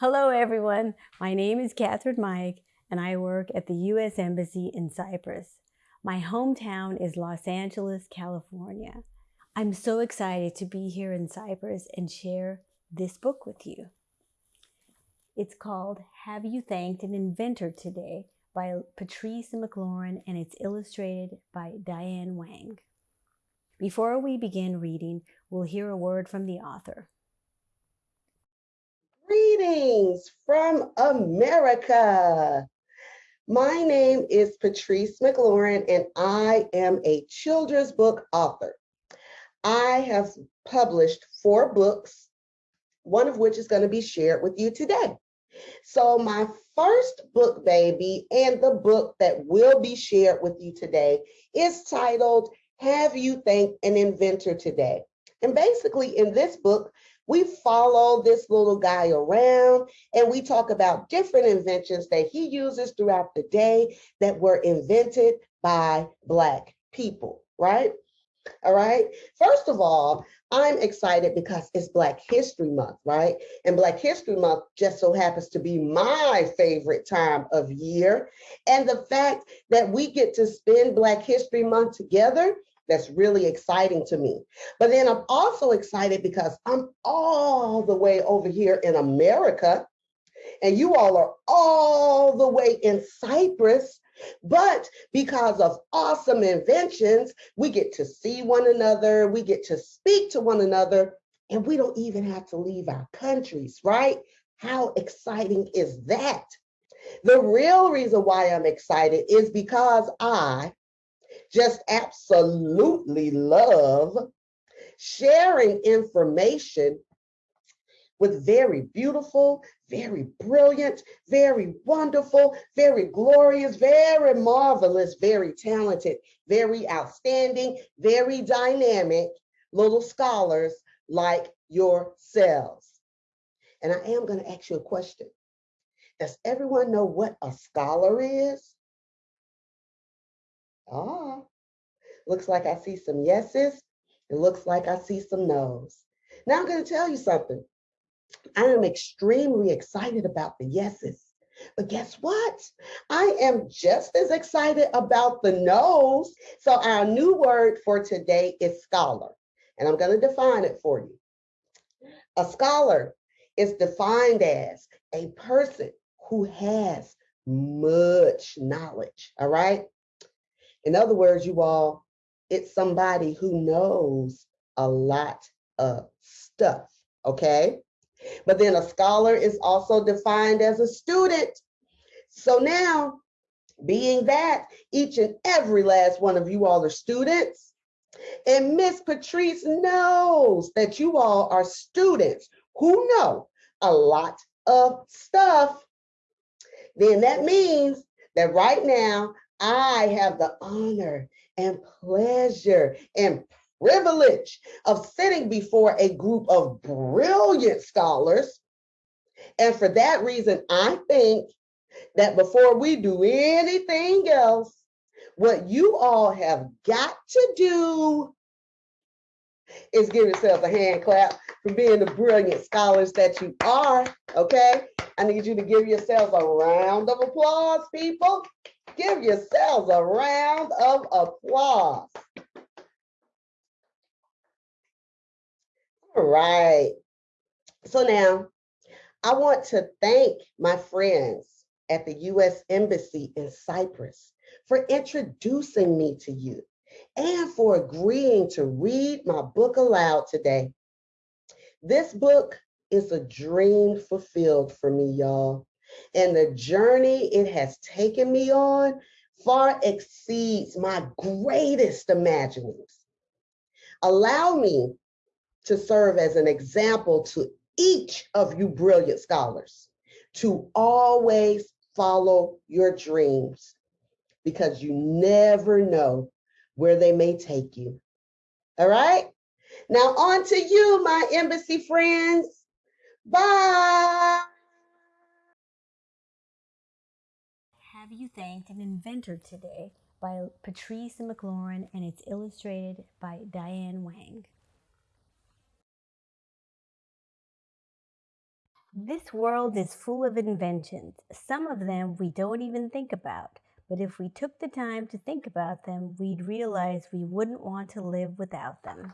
Hello, everyone. My name is Catherine Mike, and I work at the U.S. Embassy in Cyprus. My hometown is Los Angeles, California. I'm so excited to be here in Cyprus and share this book with you. It's called Have You Thanked an Inventor Today by Patrice McLaurin and it's illustrated by Diane Wang. Before we begin reading, we'll hear a word from the author. Greetings from America. My name is Patrice McLaurin, and I am a children's book author. I have published four books, one of which is going to be shared with you today. So, my first book, baby, and the book that will be shared with you today is titled Have You Thanked an Inventor Today? And basically, in this book, we follow this little guy around and we talk about different inventions that he uses throughout the day that were invented by Black people, right? All right. First of all, I'm excited because it's Black History Month, right? And Black History Month just so happens to be my favorite time of year. And the fact that we get to spend Black History Month together that's really exciting to me. But then I'm also excited because I'm all the way over here in America, and you all are all the way in Cyprus. But because of awesome inventions, we get to see one another, we get to speak to one another, and we don't even have to leave our countries, right? How exciting is that? The real reason why I'm excited is because I just absolutely love sharing information with very beautiful, very brilliant, very wonderful, very glorious, very marvelous, very talented, very outstanding, very dynamic little scholars like yourselves. And I am going to ask you a question. Does everyone know what a scholar is? Ah, looks like I see some yeses. It looks like I see some no's. Now I'm going to tell you something. I am extremely excited about the yeses. But guess what? I am just as excited about the no's. So our new word for today is scholar. And I'm going to define it for you. A scholar is defined as a person who has much knowledge, all right? In other words, you all, it's somebody who knows a lot of stuff, okay? But then a scholar is also defined as a student. So now, being that each and every last one of you all are students, and Miss Patrice knows that you all are students who know a lot of stuff, then that means that right now I have the honor and pleasure and privilege of sitting before a group of brilliant scholars. And for that reason, I think that before we do anything else, what you all have got to do is give yourselves a hand clap for being the brilliant scholars that you are, okay? I need you to give yourselves a round of applause, people. Give yourselves a round of applause. All right. So now I want to thank my friends at the U.S. Embassy in Cyprus for introducing me to you and for agreeing to read my book aloud today. This book is a dream fulfilled for me, y'all. And the journey it has taken me on far exceeds my greatest imaginings. Allow me to serve as an example to each of you brilliant scholars to always follow your dreams because you never know where they may take you. All right? Now on to you, my embassy friends. Bye. Have You Thanked an Inventor Today by Patrice McLaurin and it's illustrated by Diane Wang. This world is full of inventions. Some of them we don't even think about. But if we took the time to think about them, we'd realize we wouldn't want to live without them.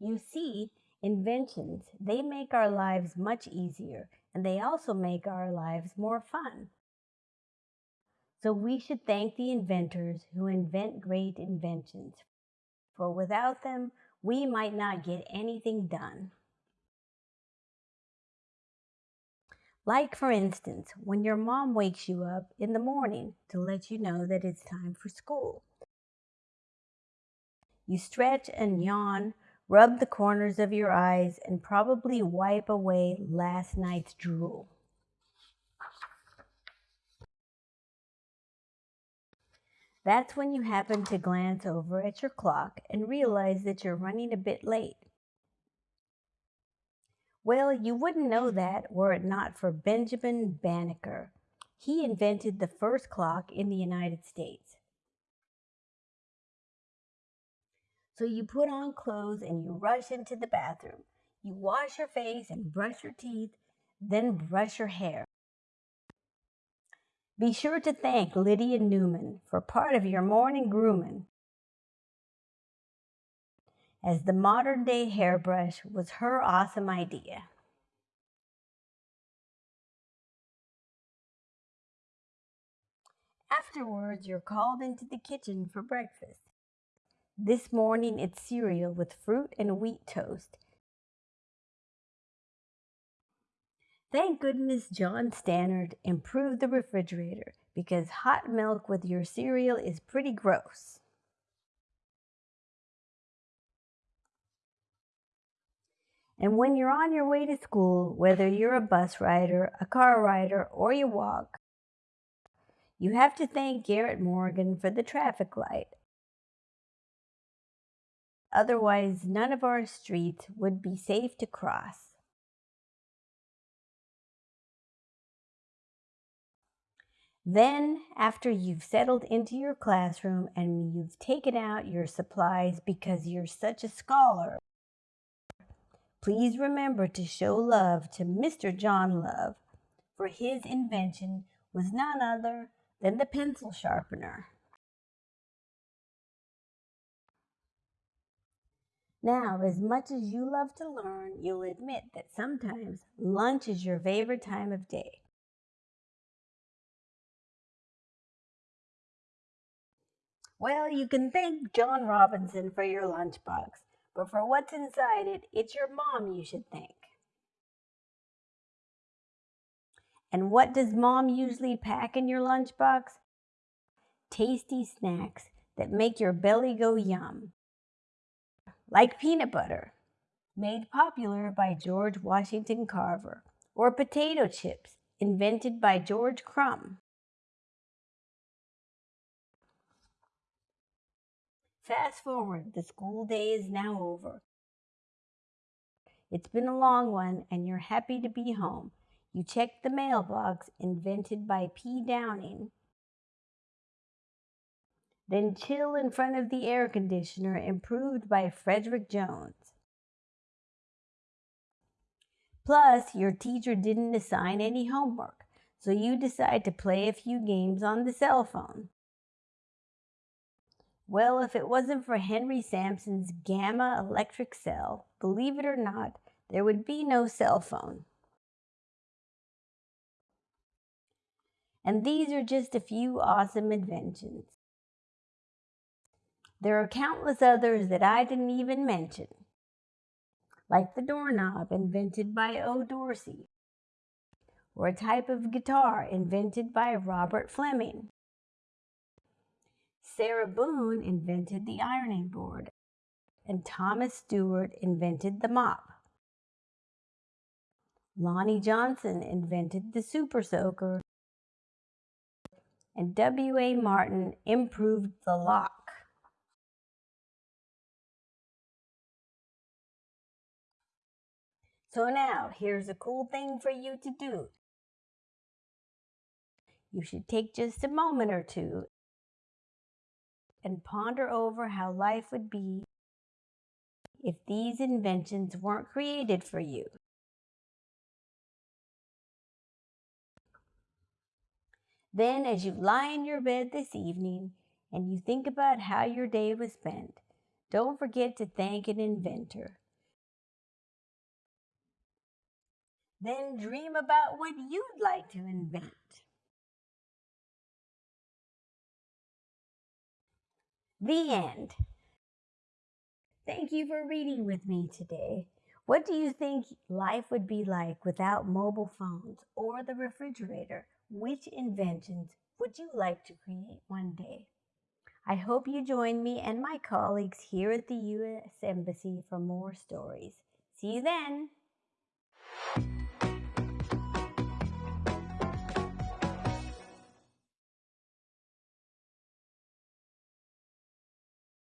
You see, inventions, they make our lives much easier, and they also make our lives more fun. So we should thank the inventors who invent great inventions, for without them, we might not get anything done. Like, for instance, when your mom wakes you up in the morning to let you know that it's time for school. You stretch and yawn, rub the corners of your eyes, and probably wipe away last night's drool. That's when you happen to glance over at your clock and realize that you're running a bit late. Well, you wouldn't know that were it not for Benjamin Banneker. He invented the first clock in the United States. So you put on clothes and you rush into the bathroom. You wash your face and brush your teeth, then brush your hair. Be sure to thank Lydia Newman for part of your morning grooming as the modern day hairbrush was her awesome idea. Afterwards, you're called into the kitchen for breakfast. This morning, it's cereal with fruit and wheat toast. Thank goodness John Standard improved the refrigerator because hot milk with your cereal is pretty gross. And when you're on your way to school, whether you're a bus rider, a car rider, or you walk, you have to thank Garrett Morgan for the traffic light. Otherwise, none of our streets would be safe to cross. Then, after you've settled into your classroom and you've taken out your supplies because you're such a scholar, Please remember to show love to Mr. John Love, for his invention was none other than the pencil sharpener. Now, as much as you love to learn, you'll admit that sometimes lunch is your favorite time of day. Well, you can thank John Robinson for your lunchbox. But for what's inside it, it's your mom you should thank. And what does mom usually pack in your lunchbox? Tasty snacks that make your belly go yum. Like peanut butter, made popular by George Washington Carver, or potato chips, invented by George Crum. Fast forward, the school day is now over. It's been a long one, and you're happy to be home. You check the mailbox invented by P. Downing. Then chill in front of the air conditioner improved by Frederick Jones. Plus, your teacher didn't assign any homework, so you decide to play a few games on the cell phone. Well, if it wasn't for Henry Sampson's gamma electric cell, believe it or not, there would be no cell phone. And these are just a few awesome inventions. There are countless others that I didn't even mention, like the doorknob invented by O. Dorsey, or a type of guitar invented by Robert Fleming. Sarah Boone invented the ironing board, and Thomas Stewart invented the mop. Lonnie Johnson invented the super soaker, and W.A. Martin improved the lock. So now, here's a cool thing for you to do. You should take just a moment or two and ponder over how life would be if these inventions weren't created for you. Then, as you lie in your bed this evening and you think about how your day was spent, don't forget to thank an inventor. Then dream about what you'd like to invent. The end. Thank you for reading with me today. What do you think life would be like without mobile phones or the refrigerator? Which inventions would you like to create one day? I hope you join me and my colleagues here at the U.S. Embassy for more stories. See you then! あ。